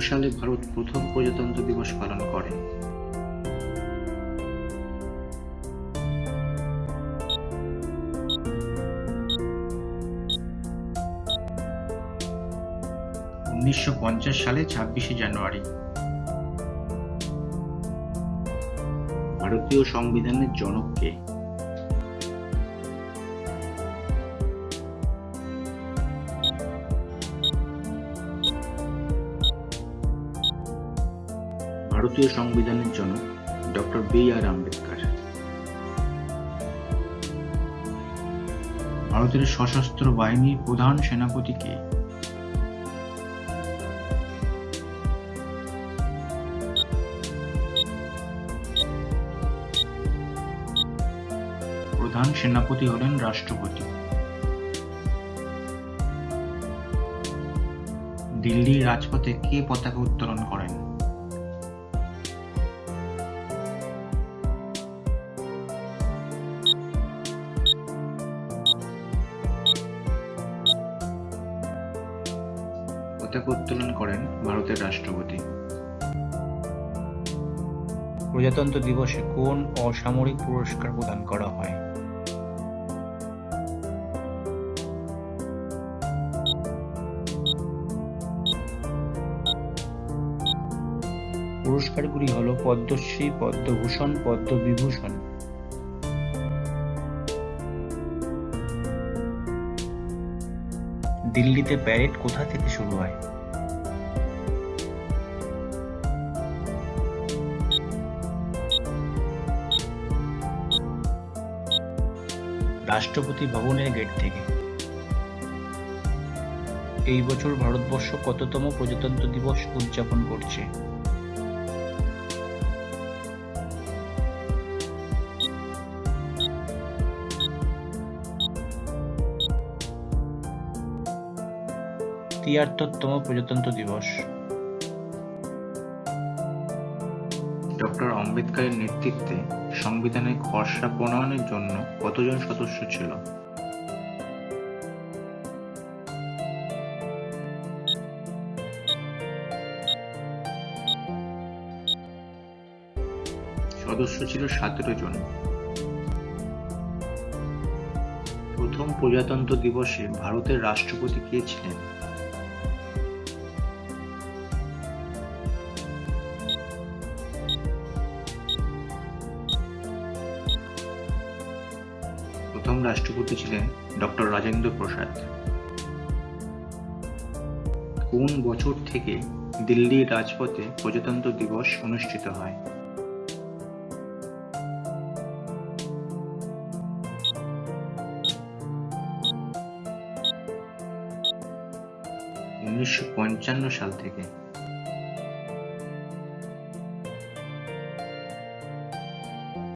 সালে ভারত প্রথম প্রজাতন্ত্র দিবস পালন করে। উনিশশো পঞ্চাশ সালে ছাব্বিশে জানুয়ারি। ভারতীয় সংবিধানের জনক ভারতীয় সংবিধানের জনক ডক্টর বি আর আম্বেদকর। ভারতের সশস্ত্র বাহিনীর প্রধান সেনাপতি কে? প্রধান সেনাপতি হলেন রাষ্ট্রপতি। দিল্লির রাজপথে কে পতাকা উত্তোলন করেন? পতাকা উত্তোলন করেন ভারতের রাষ্ট্রপতি। প্রজাতন্ত্র দিবসে কোন অসামরিক পুরস্কার প্রদান করা হয়? পুরস্কারগুলি হল পদ্মশ্রী, পদ্মভূষণ, পদ্মবিভূষণ। দিল্লিতে প্যারেড কোথা থেকে শুরু হয়? রাষ্ট্রপতি ভবনের গেট থেকে। এই বছর ভারতবর্ষ কততম প্রজাতন্ত্র দিবস উদযাপন করছে? তিয়াত্তরতম প্রজাতন্ত্র দিবস। ডক্টর আম্বেদকরের নেতৃত্বে সংবিধানের খসড়া প্রণয়নের জন্য কতজন সদস্য ছিল? সদস্য ছিল সতেরো জন। প্রথম প্রজাতন্ত্র দিবসে ভারতের রাষ্ট্রপতি কে ছিলেন? প্রথম রাষ্ট্রপতি ছিলেন ডক্টর রাজেন্দ্র প্রসাদ। কোন বছর থেকে দিল্লির রাজপথে প্রজাতন্ত্র দিবস অনুষ্ঠিত হয়? উনিশশো পঞ্চান্ন সাল থেকে।